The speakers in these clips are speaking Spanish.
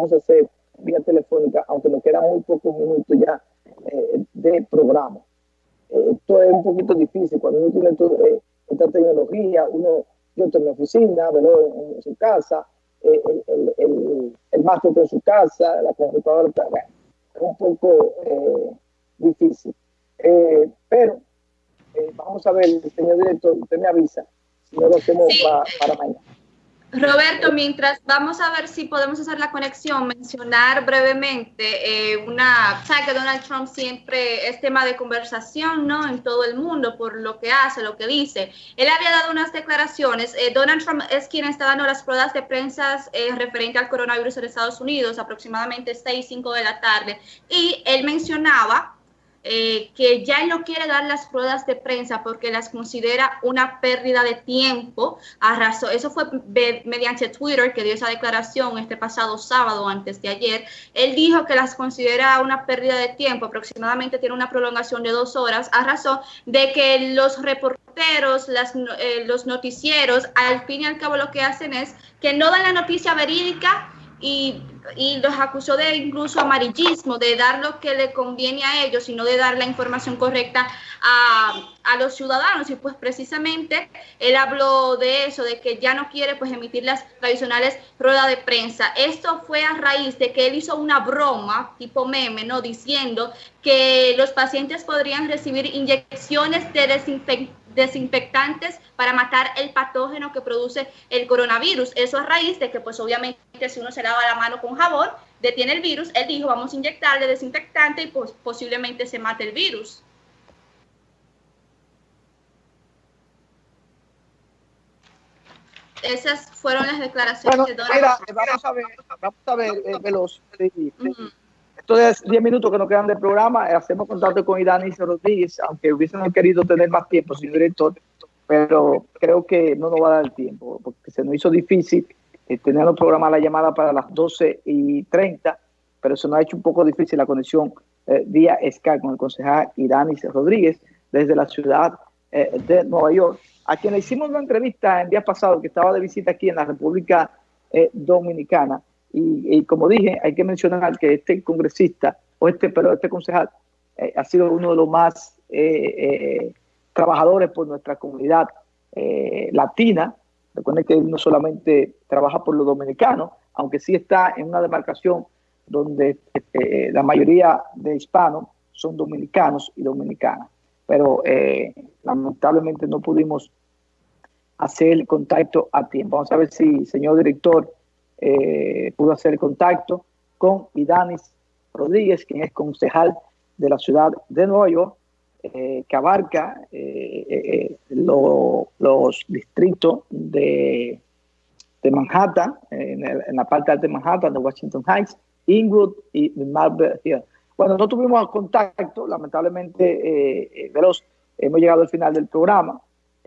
vamos a hacer vía telefónica, aunque nos quedan muy pocos minutos ya eh, de programa. Eh, esto es un poquito difícil cuando uno tiene toda eh, esta tecnología, uno, yo estoy en mi oficina, en, en su casa, el, el, el, el máster en su casa, la computadora está, es un poco difícil. pero vamos a ver, señor director, usted me avisa si no lo hacemos para mañana. Roberto, mientras vamos a ver si podemos hacer la conexión, mencionar brevemente eh, una, sabe que Donald Trump siempre es tema de conversación, ¿no? En todo el mundo por lo que hace, lo que dice. Él había dado unas declaraciones. Eh, Donald Trump es quien está dando las pruebas de prensa eh, referente al coronavirus en Estados Unidos, aproximadamente 6, 5 de la tarde. Y él mencionaba eh, que ya no quiere dar las ruedas de prensa porque las considera una pérdida de tiempo. Arrasó. Eso fue mediante Twitter que dio esa declaración este pasado sábado, antes de ayer. Él dijo que las considera una pérdida de tiempo, aproximadamente tiene una prolongación de dos horas, a razón de que los reporteros, las, eh, los noticieros, al fin y al cabo lo que hacen es que no dan la noticia verídica y, y, los acusó de incluso amarillismo, de dar lo que le conviene a ellos, sino de dar la información correcta a, a, los ciudadanos. Y pues precisamente él habló de eso, de que ya no quiere pues emitir las tradicionales ruedas de prensa. Esto fue a raíz de que él hizo una broma tipo meme, ¿no? Diciendo que los pacientes podrían recibir inyecciones de desinfectante desinfectantes para matar el patógeno que produce el coronavirus. Eso a raíz de que, pues obviamente, si uno se lava la mano con jabón, detiene el virus. Él dijo, vamos a inyectarle desinfectante y pues posiblemente se mate el virus. Esas fueron las declaraciones de Donald Vamos a ver, vamos a ver, eh, Veloz. Entonces, 10 minutos que nos quedan del programa, eh, hacemos contacto con Idanis Rodríguez, aunque hubiesen querido tener más tiempo, señor director, pero creo que no nos va a dar el tiempo, porque se nos hizo difícil eh, tener un programa la llamada para las 12 y 30, pero se nos ha hecho un poco difícil la conexión eh, vía Skype con el concejal Idanis Rodríguez desde la ciudad de Nueva York, a quien le hicimos una entrevista el día pasado que estaba de visita aquí en la República Dominicana y, como dije, hay que mencionar que este congresista, o este, pero este concejal, eh, ha sido uno de los más eh, eh, trabajadores por nuestra comunidad latina. Recuerden que no solamente trabaja por los dominicanos, aunque sí está en una demarcación donde la mayoría de hispanos son dominicanos y dominicanas. Pero lamentablemente no pudimos hacer el contacto a tiempo. Vamos a ver si, señor director, eh, pudo hacer contacto con Idanis Rodríguez, quien es concejal de la ciudad de Nueva York, eh, que abarca eh, los distritos de, de Manhattan, en, la parte alta de Manhattan, de Washington Heights, Inglewood y Marble Hill. Bueno, no tuvimos contacto, lamentablemente, veloz, hemos llegado al final del programa,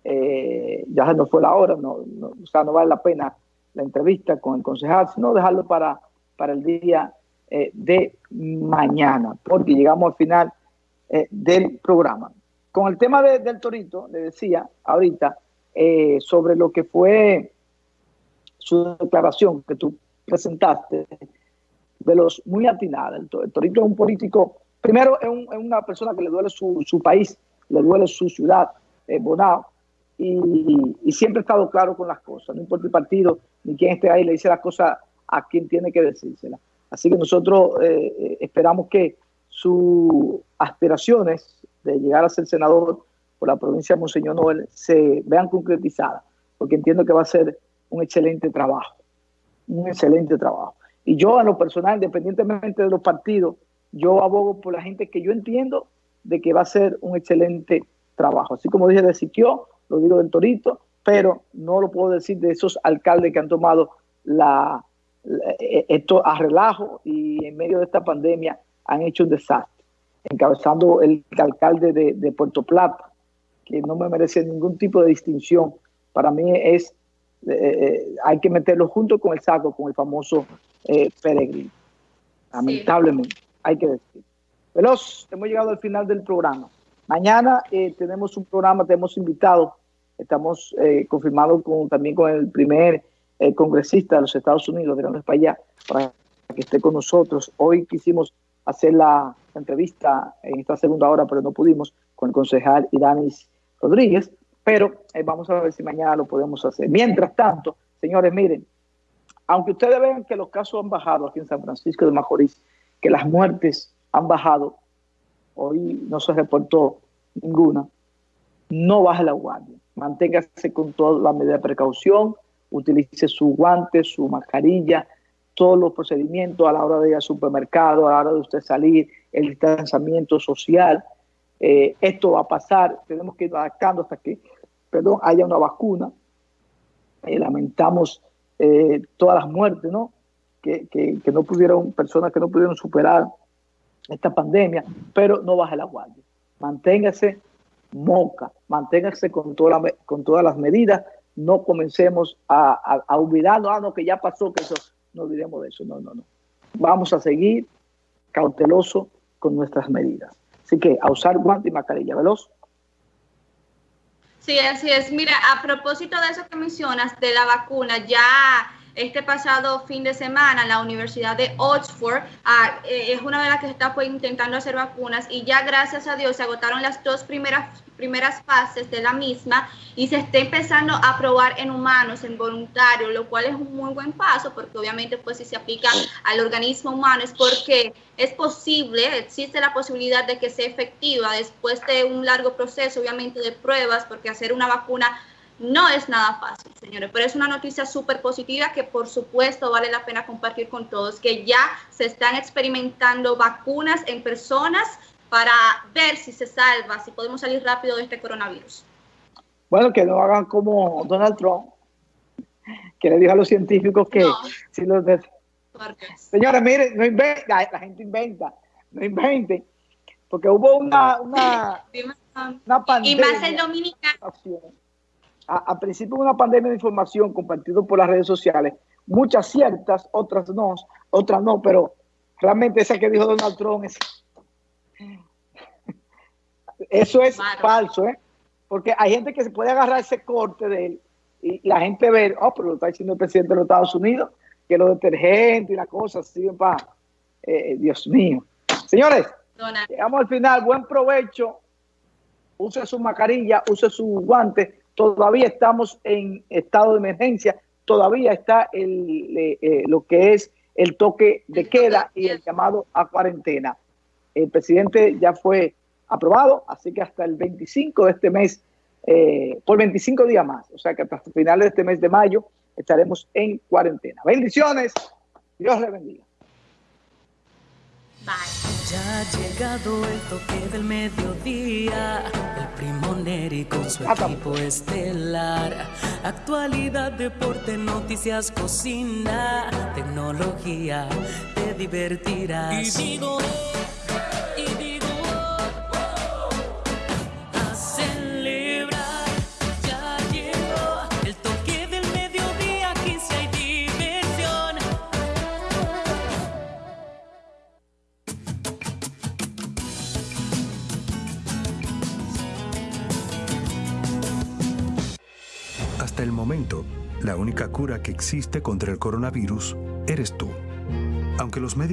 ya se nos fue la hora, no, o sea, no vale la pena la entrevista con el concejal, sino dejarlo para, para el día eh, de mañana, porque llegamos al final eh, del programa. Con el tema del Torito, le decía ahorita eh, sobre lo que fue su declaración que tú presentaste, de los muy atinados. El, Torito es un político, primero es, una persona que le duele su, su país, le duele su ciudad, Bonao, y, siempre ha estado claro con las cosas, no importa el partido ni quién esté ahí, le dice las cosas a quien tiene que decírselas. Así que nosotros eh, eh, esperamos que sus aspiraciones de llegar a ser senador por la provincia de Monseñor Noel se vean concretizadas, porque entiendo que va a ser un excelente trabajo, un excelente trabajo. Y yo a lo personal, independientemente de los partidos, yo abogo por la gente que yo entiendo de que va a ser un excelente trabajo. Así como dije de Siquio, lo digo del Torito, pero no lo puedo decir de esos alcaldes que han tomado la, esto a relajo y en medio de esta pandemia han hecho un desastre, encabezando el alcalde de, Puerto Plata, que no me merece ningún tipo de distinción. Para mí es, eh, eh, hay que meterlo junto con el saco, con el famoso peregrino. Lamentablemente, hay que decir. Veloz, hemos llegado al final del programa. Mañana tenemos un programa, tenemos invitados Estamos eh, confirmados con, también con el primer eh, congresista de los Estados Unidos, de para allá, para que esté con nosotros. Hoy quisimos hacer la entrevista en esta segunda hora, pero no pudimos, con el concejal Idanis Rodríguez, pero eh, vamos a ver si mañana lo podemos hacer. Mientras tanto, señores, miren, aunque ustedes vean que los casos han bajado aquí en San Francisco de Macorís, que las muertes han bajado, hoy no se reportó ninguna, no baje la guardia, manténgase con toda la medida de precaución, utilice su guante, su mascarilla, todos los procedimientos a la hora de ir al supermercado, a la hora de usted salir, el distanciamiento social. Eh, esto va a pasar, tenemos que ir adaptando hasta que perdón, haya una vacuna. Eh, lamentamos eh, todas las muertes, ¿no? Que, que, no pudieron, personas que no pudieron superar esta pandemia, pero no baje la guardia. Manténgase moca, manténgase con, toda con todas las medidas, no comencemos a, a, a ah, no, que ya pasó, que eso, no olvidemos de eso, no, no, no. Vamos a seguir cauteloso con nuestras medidas. Así que a usar guante y mascarilla veloz. Sí, así es. Mira, a propósito de eso que mencionas, de la vacuna, ya este pasado fin de semana la Universidad de Oxford ah, eh, es una de las que está pues, intentando hacer vacunas y ya gracias a Dios se agotaron las dos primeras primeras fases de la misma y se está empezando a probar en humanos, en voluntarios, lo cual es un muy buen paso porque obviamente pues si se aplica al organismo humano es porque es posible, existe la posibilidad de que sea efectiva después de un largo proceso obviamente de pruebas porque hacer una vacuna no es nada fácil, señores, pero es una noticia súper positiva que por supuesto vale la pena compartir con todos, que ya se están experimentando vacunas en personas para ver si se salva, si podemos salir rápido de este coronavirus. Bueno, que no hagan como Donald Trump, que le dijo a los científicos que si los Señores, miren, no inventen, la gente inventa, no inventen, porque hubo una, una, una pandemia. Y más el dominicano. A, principio una pandemia de información compartida por las redes sociales, muchas ciertas, otras no, otras no, pero realmente esa que dijo Donald Trump es eso es falso, ¿eh? Porque hay gente que se puede agarrar ese corte de él y la gente ve, oh, pero lo está diciendo el presidente de los Estados Unidos, que los detergentes y las cosas sirven para... Eh, Dios mío. Señores, llegamos al final. Buen provecho. Use su mascarilla, use su guante. Todavía estamos en estado de emergencia. Todavía está el, eh, eh, lo que es el toque de queda y el llamado a cuarentena. El presidente ya fue aprobado, así que hasta el 25 de este mes, eh, por 25 días más, o sea que hasta finales de este mes de mayo estaremos en cuarentena. Bendiciones, Dios le bendiga. Ya ha llegado el toque del mediodía, el primo Neri con su equipo estelar. Actualidad, deporte, noticias, cocina, tecnología, te divertirás. Y digo, momento, la única cura que existe contra el coronavirus eres tú. Aunque los médicos